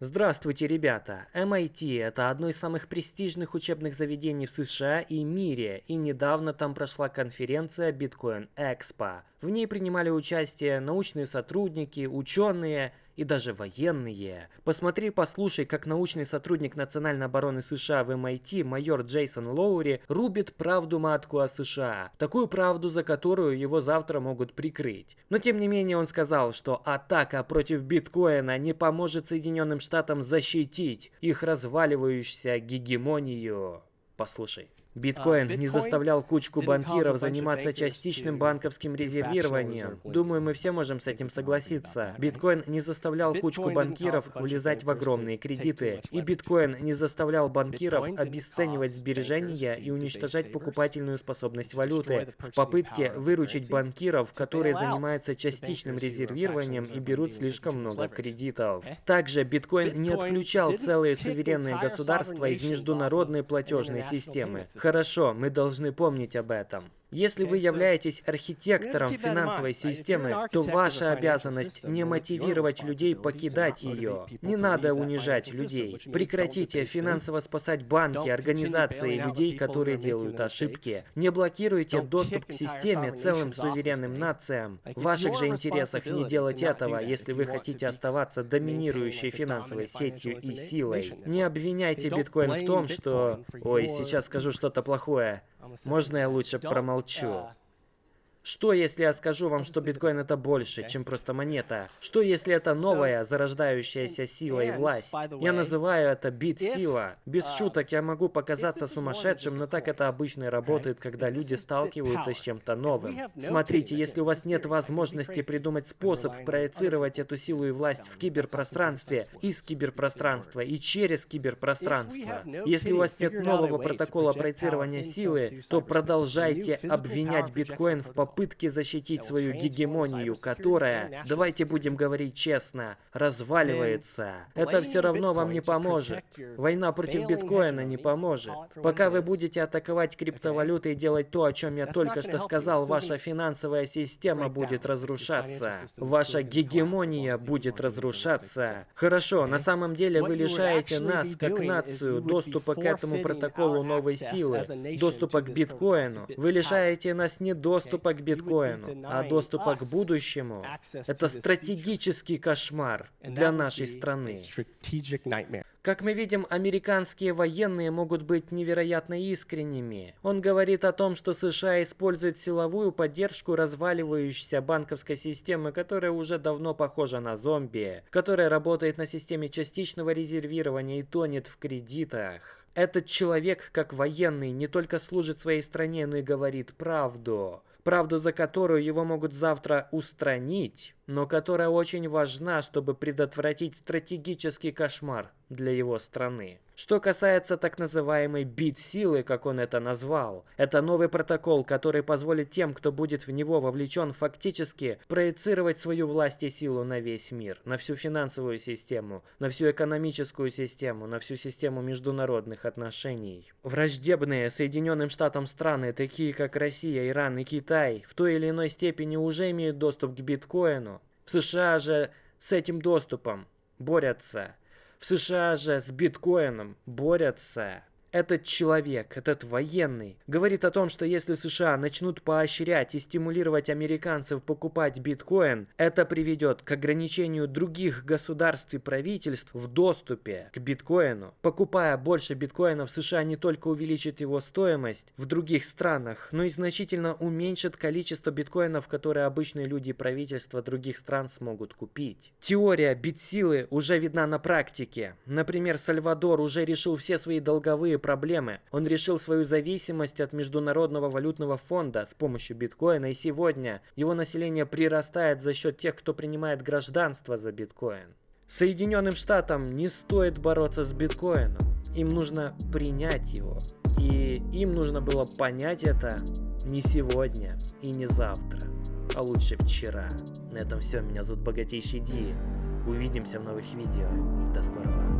Здравствуйте, ребята! MIT – это одно из самых престижных учебных заведений в США и мире, и недавно там прошла конференция Bitcoin Expo. В ней принимали участие научные сотрудники, ученые и даже военные. Посмотри, послушай, как научный сотрудник Национальной обороны США в MIT, майор Джейсон Лоури, рубит правду матку о США. Такую правду, за которую его завтра могут прикрыть. Но тем не менее он сказал, что атака против биткоина не поможет Соединенным Штатам защитить их разваливающуюся гегемонию. Послушай. Биткоин не заставлял кучку банкиров заниматься частичным банковским резервированием. Думаю, мы все можем с этим согласиться. Биткоин не заставлял кучку банкиров влезать в огромные кредиты. И биткоин не заставлял банкиров обесценивать сбережения и уничтожать покупательную способность валюты в попытке выручить банкиров, которые занимаются частичным резервированием и берут слишком много кредитов. Также биткоин не отключал целые суверенные государства из международной платежной системы. Хорошо, мы должны помнить об этом. Если вы являетесь архитектором финансовой системы, то ваша обязанность не мотивировать людей покидать ее. Не надо унижать людей. Прекратите финансово спасать банки, организации и людей, которые делают ошибки. Не блокируйте доступ к системе целым суверенным нациям. В ваших же интересах не делать этого, если вы хотите оставаться доминирующей финансовой сетью и силой. Не обвиняйте биткоин в том, что... Ой, сейчас скажу что-то плохое. Можно я лучше промолчу? Что, если я скажу вам, что биткоин это больше, чем просто монета? Что, если это новая, зарождающаяся сила и власть? Я называю это бит-сила. Без шуток я могу показаться сумасшедшим, но так это обычно работает, когда люди сталкиваются с чем-то новым. Смотрите, если у вас нет возможности придумать способ проецировать эту силу и власть в киберпространстве, из киберпространства и через киберпространство, если у вас нет нового протокола проецирования силы, то продолжайте обвинять биткоин в попытке попытке защитить свою гегемонию, которая, давайте будем говорить честно, разваливается. Это все равно вам не поможет. Война против биткоина не поможет. Пока вы будете атаковать криптовалюты и делать то, о чем я только что сказал, ваша финансовая система будет разрушаться. Ваша гегемония будет разрушаться. Хорошо, на самом деле вы лишаете нас, как нацию, доступа к этому протоколу новой силы, доступа к биткоину. Вы лишаете нас не доступа к биткоину, а доступа к будущему – это стратегический кошмар для нашей страны. Как мы видим, американские военные могут быть невероятно искренними. Он говорит о том, что США использует силовую поддержку разваливающейся банковской системы, которая уже давно похожа на зомби, которая работает на системе частичного резервирования и тонет в кредитах. Этот человек, как военный, не только служит своей стране, но и говорит правду правду за которую его могут завтра устранить, но которая очень важна, чтобы предотвратить стратегический кошмар для его страны. Что касается так называемой бит-силы, как он это назвал, это новый протокол, который позволит тем, кто будет в него вовлечен, фактически проецировать свою власть и силу на весь мир, на всю финансовую систему, на всю экономическую систему, на всю систему международных отношений. Враждебные Соединенным Штатам страны, такие как Россия, Иран и Китай, в той или иной степени уже имеют доступ к биткоину. В США же с этим доступом борются. В США же с биткоином борются. Этот человек, этот военный, говорит о том, что если США начнут поощрять и стимулировать американцев покупать биткоин, это приведет к ограничению других государств и правительств в доступе к биткоину. Покупая больше биткоинов, США не только увеличит его стоимость в других странах, но и значительно уменьшит количество биткоинов, которые обычные люди и правительства других стран смогут купить. Теория битсилы уже видна на практике. Например, Сальвадор уже решил все свои долговые проблемы. Он решил свою зависимость от Международного валютного фонда с помощью биткоина, и сегодня его население прирастает за счет тех, кто принимает гражданство за биткоин. Соединенным Штатам не стоит бороться с биткоином. Им нужно принять его. И им нужно было понять это не сегодня и не завтра, а лучше вчера. На этом все. Меня зовут Богатейший Ди. Увидимся в новых видео. До скорого.